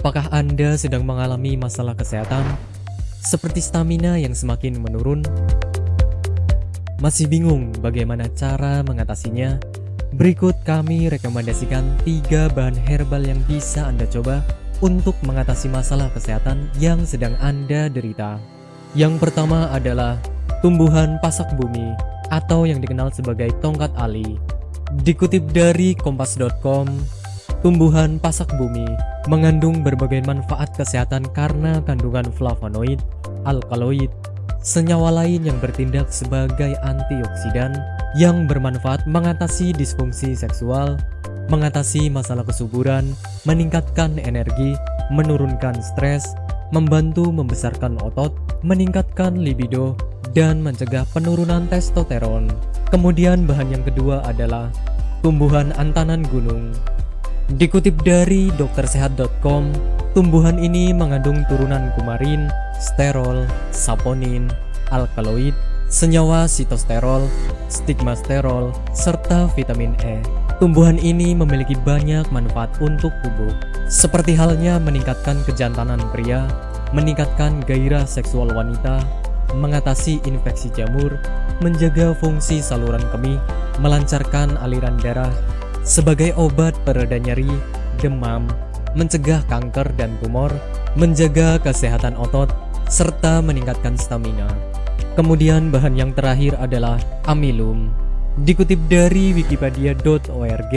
Apakah Anda sedang mengalami masalah kesehatan? Seperti stamina yang semakin menurun? Masih bingung bagaimana cara mengatasinya? Berikut kami rekomendasikan tiga bahan herbal yang bisa Anda coba untuk mengatasi masalah kesehatan yang sedang Anda derita. Yang pertama adalah tumbuhan pasak bumi atau yang dikenal sebagai tongkat ali. Dikutip dari kompas.com, tumbuhan pasak bumi mengandung berbagai manfaat kesehatan karena kandungan flavonoid, alkaloid, senyawa lain yang bertindak sebagai antioksidan yang bermanfaat mengatasi disfungsi seksual, mengatasi masalah kesuburan, meningkatkan energi, menurunkan stres, membantu membesarkan otot, meningkatkan libido, dan mencegah penurunan testosteron. Kemudian bahan yang kedua adalah tumbuhan antanan gunung. Dikutip dari doktersehat.com, tumbuhan ini mengandung turunan kumarin, sterol, saponin, alkaloid, senyawa sitosterol, stigmasterol, serta vitamin E. Tumbuhan ini memiliki banyak manfaat untuk tubuh, seperti halnya meningkatkan kejantanan pria, meningkatkan gairah seksual wanita, mengatasi infeksi jamur, menjaga fungsi saluran kemih, melancarkan aliran darah, sebagai obat pereda nyeri, demam, mencegah kanker dan tumor, menjaga kesehatan otot, serta meningkatkan stamina. Kemudian bahan yang terakhir adalah amilum. Dikutip dari wikipedia.org,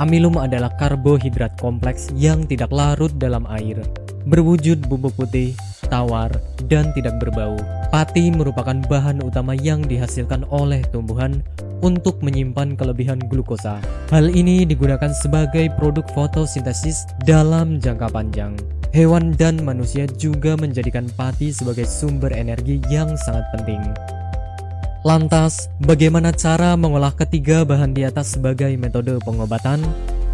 amilum adalah karbohidrat kompleks yang tidak larut dalam air, berwujud bubuk putih, tawar, dan tidak berbau. Pati merupakan bahan utama yang dihasilkan oleh tumbuhan untuk menyimpan kelebihan glukosa. Hal ini digunakan sebagai produk fotosintesis dalam jangka panjang. Hewan dan manusia juga menjadikan pati sebagai sumber energi yang sangat penting. Lantas, bagaimana cara mengolah ketiga bahan di atas sebagai metode pengobatan?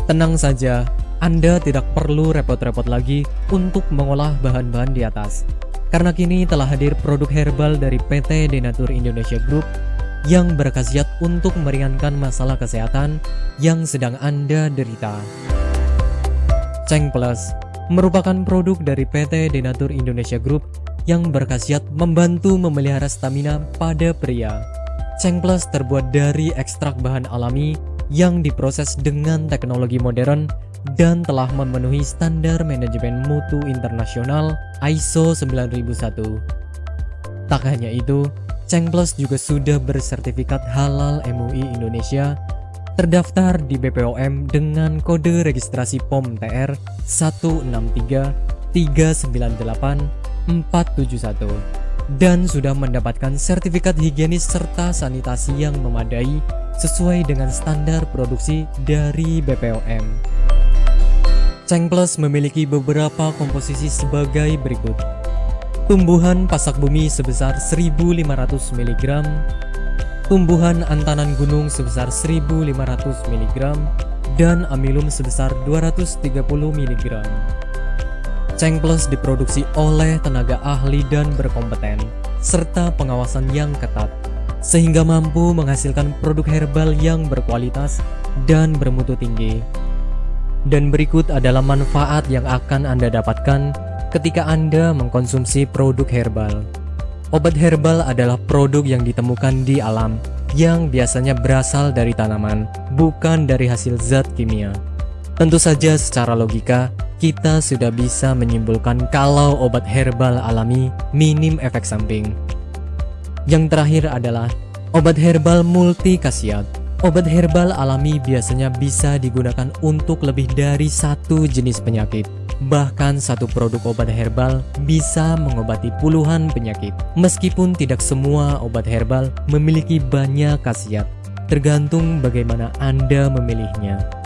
Tenang saja, Anda tidak perlu repot-repot lagi untuk mengolah bahan-bahan di atas. Karena kini telah hadir produk herbal dari PT Denatur Indonesia Group yang berkhasiat untuk meringankan masalah kesehatan yang sedang Anda derita. Ceng Plus merupakan produk dari PT Denatur Indonesia Group yang berkhasiat membantu memelihara stamina pada pria. Cheng Plus terbuat dari ekstrak bahan alami yang diproses dengan teknologi modern dan telah memenuhi standar manajemen mutu internasional ISO 9001. Tak hanya itu, Cheng Plus juga sudah bersertifikat halal MUI Indonesia terdaftar di BPOM dengan kode registrasi POM TR 1639398 dan sudah mendapatkan sertifikat higienis serta sanitasi yang memadai sesuai dengan standar produksi dari BPOM. Cheng Plus memiliki beberapa komposisi sebagai berikut. Tumbuhan pasak bumi sebesar 1500 mg, tumbuhan antanan gunung sebesar 1500 mg dan amilum sebesar 230 mg. Ceng Plus diproduksi oleh tenaga ahli dan berkompeten, serta pengawasan yang ketat, sehingga mampu menghasilkan produk herbal yang berkualitas dan bermutu tinggi. Dan berikut adalah manfaat yang akan Anda dapatkan ketika Anda mengkonsumsi produk herbal. Obat herbal adalah produk yang ditemukan di alam yang biasanya berasal dari tanaman, bukan dari hasil zat kimia. Tentu saja secara logika, kita sudah bisa menyimpulkan kalau obat herbal alami minim efek samping. Yang terakhir adalah obat herbal multi khasiat. Obat herbal alami biasanya bisa digunakan untuk lebih dari satu jenis penyakit. Bahkan satu produk obat herbal bisa mengobati puluhan penyakit. Meskipun tidak semua obat herbal memiliki banyak khasiat, tergantung bagaimana Anda memilihnya.